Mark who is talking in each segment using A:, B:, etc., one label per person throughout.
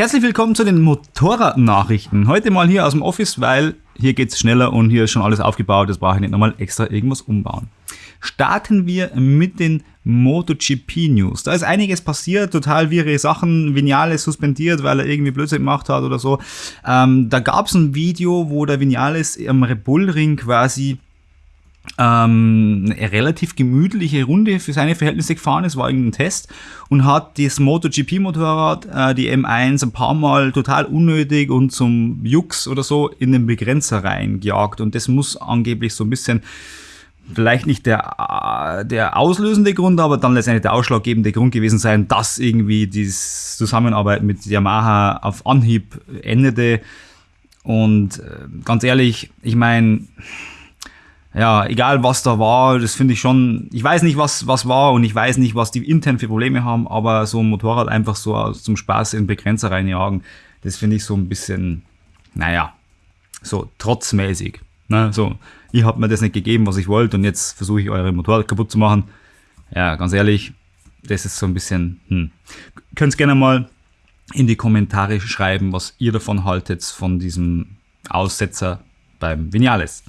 A: Herzlich willkommen zu den Motorradnachrichten. Heute mal hier aus dem Office, weil hier geht es schneller und hier ist schon alles aufgebaut. Das brauche ich nicht nochmal extra irgendwas umbauen. Starten wir mit den MotoGP News. Da ist einiges passiert, total wirre Sachen. Vinales suspendiert, weil er irgendwie Blödsinn gemacht hat oder so. Ähm, da gab es ein Video, wo der Vinales am Red Bull Ring quasi ähm, eine relativ gemütliche Runde für seine Verhältnisse gefahren ist, war irgendein Test und hat das MotoGP-Motorrad, äh, die M1, ein paar Mal total unnötig und zum Jux oder so in den Begrenzer reingejagt. Und das muss angeblich so ein bisschen vielleicht nicht der, der auslösende Grund, aber dann letztendlich der ausschlaggebende Grund gewesen sein, dass irgendwie die Zusammenarbeit mit Yamaha auf Anhieb endete. Und äh, ganz ehrlich, ich meine, ja, egal was da war, das finde ich schon, ich weiß nicht, was, was war und ich weiß nicht, was die intern für Probleme haben, aber so ein Motorrad einfach so zum Spaß in Begrenzer reinjagen, das finde ich so ein bisschen, naja, so trotzmäßig. Ne? So, ihr habt mir das nicht gegeben, was ich wollte und jetzt versuche ich eure Motorrad kaputt zu machen. Ja, ganz ehrlich, das ist so ein bisschen, hm. Könnt gerne mal in die Kommentare schreiben, was ihr davon haltet, von diesem Aussetzer beim Vinales.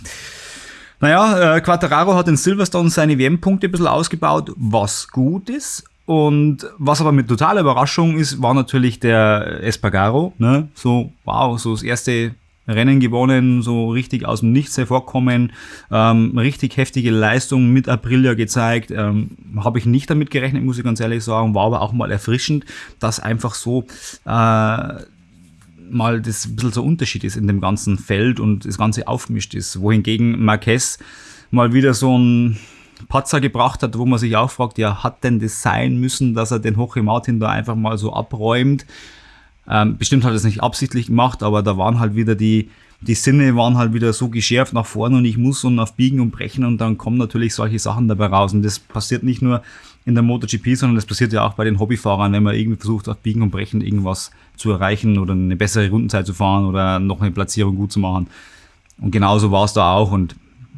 A: Naja, äh, Quattararo hat in Silverstone seine WM-Punkte ein bisschen ausgebaut, was gut ist. Und was aber mit totaler Überraschung ist, war natürlich der Espargaro. Ne? So, wow, so das erste Rennen gewonnen, so richtig aus dem Nichts hervorkommen, ähm, richtig heftige Leistung mit Aprilia gezeigt. Ähm, Habe ich nicht damit gerechnet, muss ich ganz ehrlich sagen, war aber auch mal erfrischend, dass einfach so äh, mal das ein bisschen so Unterschied ist in dem ganzen Feld und das Ganze aufgemischt ist. Wohingegen Marquez mal wieder so ein Patzer gebracht hat, wo man sich auch fragt, ja, hat denn das sein müssen, dass er den Hoche Martin da einfach mal so abräumt? Ähm, bestimmt hat er es nicht absichtlich gemacht, aber da waren halt wieder die, die Sinne waren halt wieder so geschärft nach vorne und ich muss und auf Biegen und Brechen und dann kommen natürlich solche Sachen dabei raus. Und das passiert nicht nur in der MotoGP, sondern das passiert ja auch bei den Hobbyfahrern, wenn man irgendwie versucht, auf Biegen und Brechen irgendwas zu erreichen oder eine bessere Rundenzeit zu fahren oder noch eine Platzierung gut zu machen. Und genauso war es da auch. Und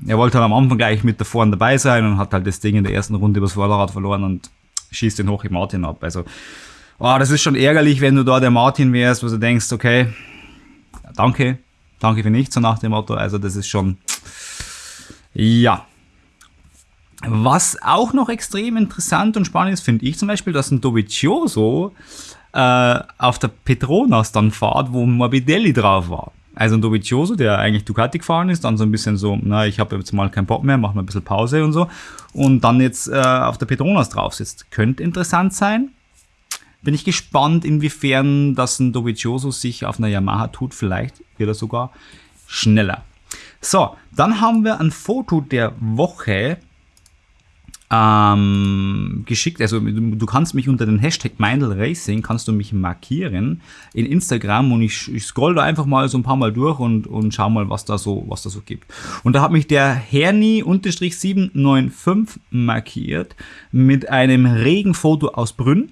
A: er wollte halt am Anfang gleich mit da vorne dabei sein und hat halt das Ding in der ersten Runde übers Vorderrad verloren und schießt den hoch im Martin ab. Also, oh, das ist schon ärgerlich, wenn du da der Martin wärst, wo du denkst, okay, danke, danke für nichts, so nach dem Motto. Also, das ist schon, ja, was auch noch extrem interessant und spannend ist, finde ich zum Beispiel, dass ein Dovizioso äh, auf der Petronas dann fahrt, wo Morbidelli drauf war. Also ein Dovizioso, der eigentlich Ducati gefahren ist, dann so ein bisschen so, na, ich habe jetzt mal keinen Bock mehr, machen wir ein bisschen Pause und so. Und dann jetzt äh, auf der Petronas drauf sitzt. Könnte interessant sein. Bin ich gespannt, inwiefern das ein Dovizioso sich auf einer Yamaha tut. Vielleicht wird er sogar schneller. So, dann haben wir ein Foto der Woche ähm, geschickt. Also du kannst mich unter den Hashtag Meindl Racing kannst du mich markieren in Instagram und ich, ich scroll da einfach mal so ein paar Mal durch und, und schau mal, was da so, was da so gibt. Und da hat mich der Herni-795 markiert mit einem Regenfoto aus Brünn.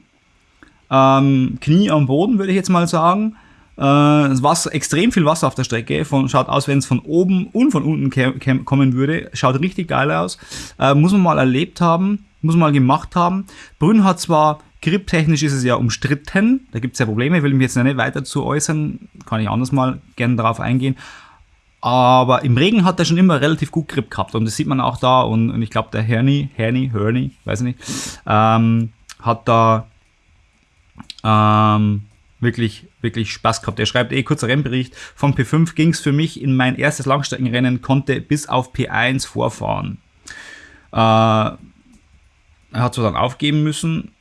A: Ähm, Knie am Boden, würde ich jetzt mal sagen. Äh, Wasser, extrem viel Wasser auf der Strecke. Von, schaut aus, wenn es von oben und von unten kommen würde. Schaut richtig geil aus. Äh, muss man mal erlebt haben. Muss man mal gemacht haben. Brünn hat zwar Grip-technisch ist es ja umstritten. Da gibt es ja Probleme. Will mich jetzt nicht weiter zu äußern. Kann ich anders mal gerne darauf eingehen. Aber im Regen hat er schon immer relativ gut Grip gehabt. Und das sieht man auch da. Und, und ich glaube, der Herni, Herni, Herni, weiß ich nicht, ähm, hat da ähm, wirklich, wirklich Spaß gehabt. Er schreibt eh kurzer Rennbericht. Von P5 ging es für mich in mein erstes Langstreckenrennen, konnte bis auf P1 vorfahren. Äh, er hat zwar dann aufgeben müssen,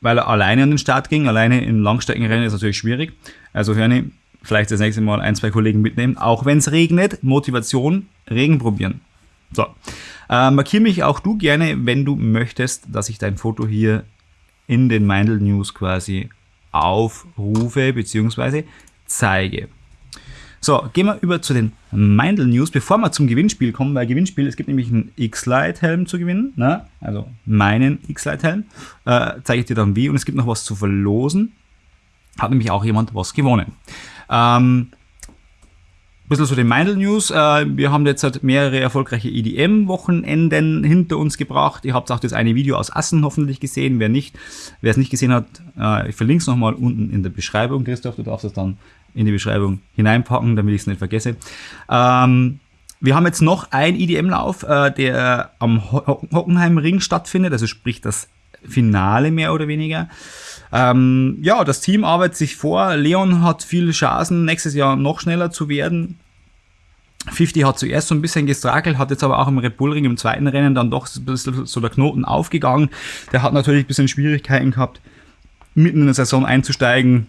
A: weil er alleine an den Start ging. Alleine in Langstreckenrennen ist natürlich schwierig. Also Hörni, vielleicht das nächste Mal ein, zwei Kollegen mitnehmen. Auch wenn es regnet, Motivation, Regen probieren. So. Äh, markier mich auch du gerne, wenn du möchtest, dass ich dein Foto hier in den Meindl News quasi aufrufe bzw. zeige. So, gehen wir über zu den Meindl News, bevor wir zum Gewinnspiel kommen, weil Gewinnspiel, es gibt nämlich einen X-Lite-Helm zu gewinnen, ne? also meinen X-Lite-Helm, äh, zeige ich dir dann wie und es gibt noch was zu verlosen, hat nämlich auch jemand was gewonnen. Ähm, bisschen so die Meindl News. Äh, wir haben jetzt halt mehrere erfolgreiche EDM-Wochenenden hinter uns gebracht. Ihr habt auch das eine Video aus Assen hoffentlich gesehen. Wer nicht, wer es nicht gesehen hat, äh, ich verlinke es nochmal unten in der Beschreibung. Christoph, du darfst es dann in die Beschreibung hineinpacken, damit ich es nicht vergesse. Ähm, wir haben jetzt noch einen EDM-Lauf, äh, der am Ho Hockenheimring stattfindet, also sprich das Finale mehr oder weniger. Ähm, ja, das Team arbeitet sich vor. Leon hat viele Chancen, nächstes Jahr noch schneller zu werden. 50 hat zuerst so ein bisschen gestrakelt, hat jetzt aber auch im Red Bull Ring im zweiten Rennen dann doch ein bisschen so der Knoten aufgegangen. Der hat natürlich ein bisschen Schwierigkeiten gehabt, mitten in der Saison einzusteigen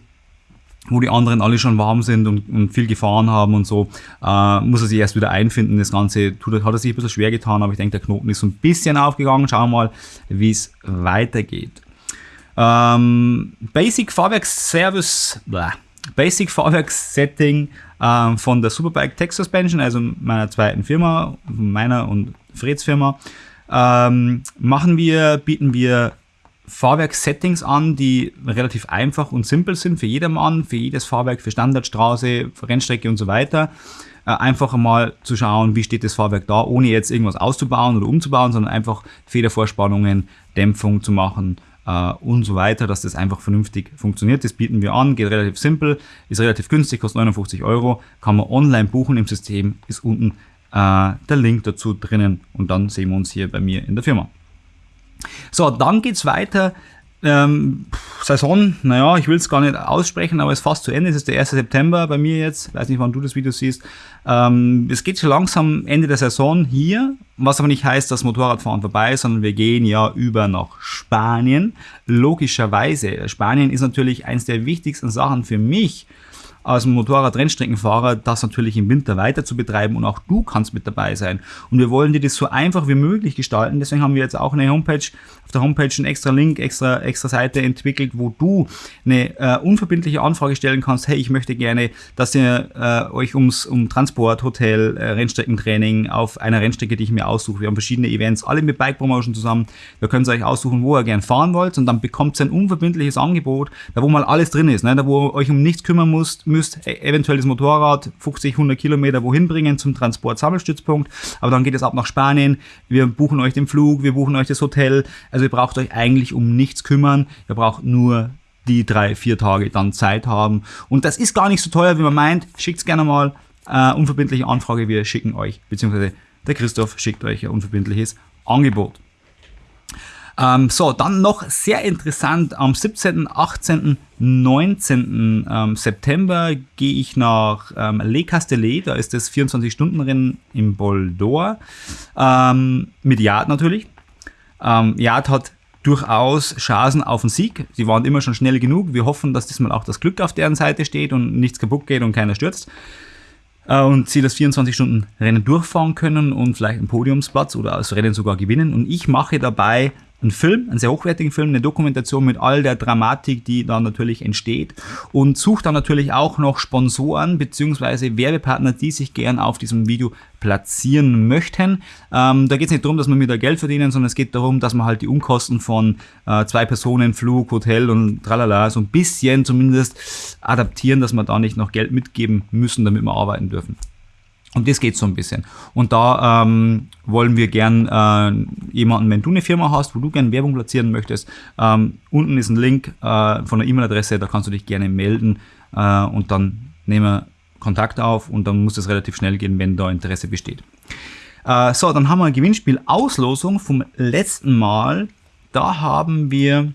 A: wo die anderen alle schon warm sind und, und viel gefahren haben und so, äh, muss er sich erst wieder einfinden. Das Ganze tut, hat er sich ein bisschen schwer getan, aber ich denke, der Knoten ist so ein bisschen aufgegangen. Schauen wir mal, wie es weitergeht. Ähm, Basic Fahrwerksservice, Basic Fahrwerkssetting äh, von der Superbike Tech Suspension, also meiner zweiten Firma, meiner und Freds Firma, ähm, machen wir, bieten wir Fahrwerkssettings an, die relativ einfach und simpel sind für jedermann, für jedes Fahrwerk, für Standardstraße, für Rennstrecke und so weiter. Äh, einfach mal zu schauen, wie steht das Fahrwerk da, ohne jetzt irgendwas auszubauen oder umzubauen, sondern einfach Federvorspannungen, Dämpfung zu machen äh, und so weiter, dass das einfach vernünftig funktioniert. Das bieten wir an, geht relativ simpel, ist relativ günstig, kostet 59 Euro, kann man online buchen im System, ist unten äh, der Link dazu drinnen und dann sehen wir uns hier bei mir in der Firma. So, dann geht es weiter. Ähm, Saison, naja, ich will es gar nicht aussprechen, aber es ist fast zu Ende. Es ist der 1. September bei mir jetzt. Ich weiß nicht, wann du das Video siehst. Ähm, es geht schon langsam Ende der Saison hier, was aber nicht heißt, dass Motorradfahren vorbei ist, sondern wir gehen ja über nach Spanien. Logischerweise. Spanien ist natürlich eines der wichtigsten Sachen für mich als Motorrad-Rennstreckenfahrer, das natürlich im Winter weiter zu betreiben und auch du kannst mit dabei sein. Und wir wollen dir das so einfach wie möglich gestalten. Deswegen haben wir jetzt auch eine Homepage, auf der Homepage einen extra Link, extra, extra Seite entwickelt, wo du eine äh, unverbindliche Anfrage stellen kannst. Hey, ich möchte gerne, dass ihr äh, euch ums, um Transport, Hotel, äh, Rennstreckentraining auf einer Rennstrecke, die ich mir aussuche. Wir haben verschiedene Events, alle mit Bike Promotion zusammen. Da könnt ihr euch aussuchen, wo ihr gern fahren wollt und dann bekommt ihr ein unverbindliches Angebot, da wo mal alles drin ist, ne? da wo ihr euch um nichts kümmern müsst, müsst e-, eventuell das Motorrad 50, 100 Kilometer wohin bringen zum Transport-Sammelstützpunkt. Aber dann geht es ab nach Spanien. Wir buchen euch den Flug, wir buchen euch das Hotel. Also ihr braucht euch eigentlich um nichts kümmern. Ihr braucht nur die drei, vier Tage dann Zeit haben. Und das ist gar nicht so teuer, wie man meint. Schickt es gerne mal. Äh, unverbindliche Anfrage, wir schicken euch, beziehungsweise der Christoph schickt euch ein unverbindliches Angebot. Ähm, so, dann noch sehr interessant, am 17., 18., 19. Ähm, September gehe ich nach ähm, Le Castellet, da ist das 24-Stunden-Rennen im Bol d'Or, ähm, mit Yard natürlich. Ähm, Yard hat durchaus Chancen auf den Sieg. Sie waren immer schon schnell genug. Wir hoffen, dass diesmal auch das Glück auf deren Seite steht und nichts kaputt geht und keiner stürzt. Äh, und sie das 24-Stunden-Rennen durchfahren können und vielleicht einen Podiumsplatz oder das Rennen sogar gewinnen. Und ich mache dabei einen Film, einen sehr hochwertigen Film, eine Dokumentation mit all der Dramatik, die da natürlich entsteht und sucht dann natürlich auch noch Sponsoren bzw. Werbepartner, die sich gern auf diesem Video platzieren möchten. Ähm, da geht es nicht darum, dass wir wieder Geld verdienen, sondern es geht darum, dass man halt die Unkosten von äh, zwei Personen, Flug, Hotel und tralala so ein bisschen zumindest adaptieren, dass wir da nicht noch Geld mitgeben müssen, damit wir arbeiten dürfen. Und das geht so ein bisschen. Und da ähm, wollen wir gern äh, jemanden, wenn du eine Firma hast, wo du gerne Werbung platzieren möchtest, ähm, unten ist ein Link äh, von der E-Mail-Adresse, da kannst du dich gerne melden äh, und dann nehmen wir Kontakt auf und dann muss es relativ schnell gehen, wenn da Interesse besteht. Äh, so, dann haben wir ein Gewinnspiel Auslosung vom letzten Mal. Da haben wir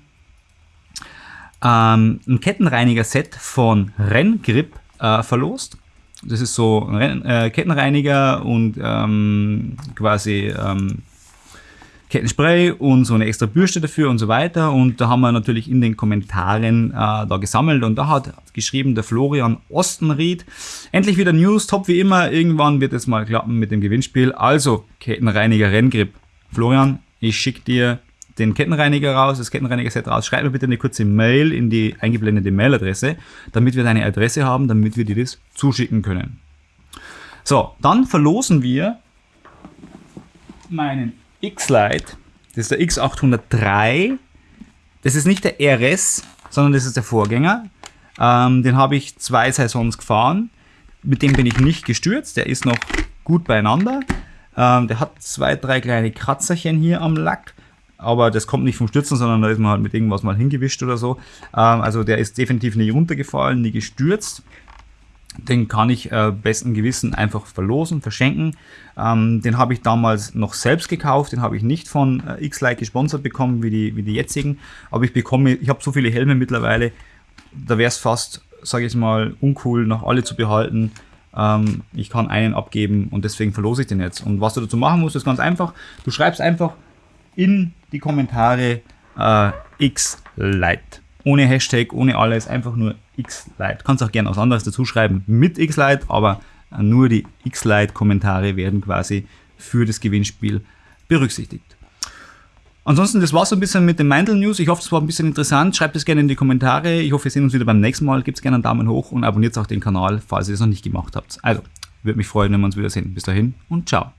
A: ähm, ein Kettenreiniger-Set von Renngrip äh, verlost. Das ist so ein äh, Kettenreiniger und ähm, quasi ähm, Kettenspray und so eine extra Bürste dafür und so weiter. Und da haben wir natürlich in den Kommentaren äh, da gesammelt und da hat geschrieben der Florian Ostenried. Endlich wieder News, top wie immer. Irgendwann wird es mal klappen mit dem Gewinnspiel. Also Kettenreiniger Renngrip. Florian, ich schicke dir den Kettenreiniger raus, das Kettenreiniger-Set raus. Schreib mir bitte eine kurze Mail in die eingeblendete Mailadresse, damit wir deine Adresse haben, damit wir dir das zuschicken können. So, dann verlosen wir meinen X-Lite. Das ist der X803. Das ist nicht der RS, sondern das ist der Vorgänger. Ähm, den habe ich zwei Saisons gefahren. mit dem bin ich nicht gestürzt, der ist noch gut beieinander. Ähm, der hat zwei, drei kleine Kratzerchen hier am Lack, aber das kommt nicht vom Stürzen, sondern da ist man halt mit irgendwas mal hingewischt oder so. Ähm, also der ist definitiv nie runtergefallen, nie gestürzt. Den kann ich äh, besten Gewissen einfach verlosen, verschenken. Ähm, den habe ich damals noch selbst gekauft, den habe ich nicht von äh, X-Lite gesponsert bekommen wie die, wie die jetzigen. Aber ich bekomme, ich habe so viele Helme mittlerweile, da wäre es fast, sage ich mal, uncool, noch alle zu behalten. Ähm, ich kann einen abgeben und deswegen verlose ich den jetzt. Und was du dazu machen musst, ist ganz einfach. Du schreibst einfach in die Kommentare äh, X-Lite. Ohne Hashtag, ohne alles, einfach nur X-Lite. Kannst auch gerne was anderes dazu schreiben mit X-Lite, aber nur die X-Lite-Kommentare werden quasi für das Gewinnspiel berücksichtigt. Ansonsten, das war so ein bisschen mit den Mindel News. Ich hoffe, es war ein bisschen interessant. Schreibt es gerne in die Kommentare. Ich hoffe, wir sehen uns wieder beim nächsten Mal. Gebt gerne einen Daumen hoch und abonniert auch den Kanal, falls ihr es noch nicht gemacht habt. Also, würde mich freuen, wenn wir uns wiedersehen. Bis dahin und ciao.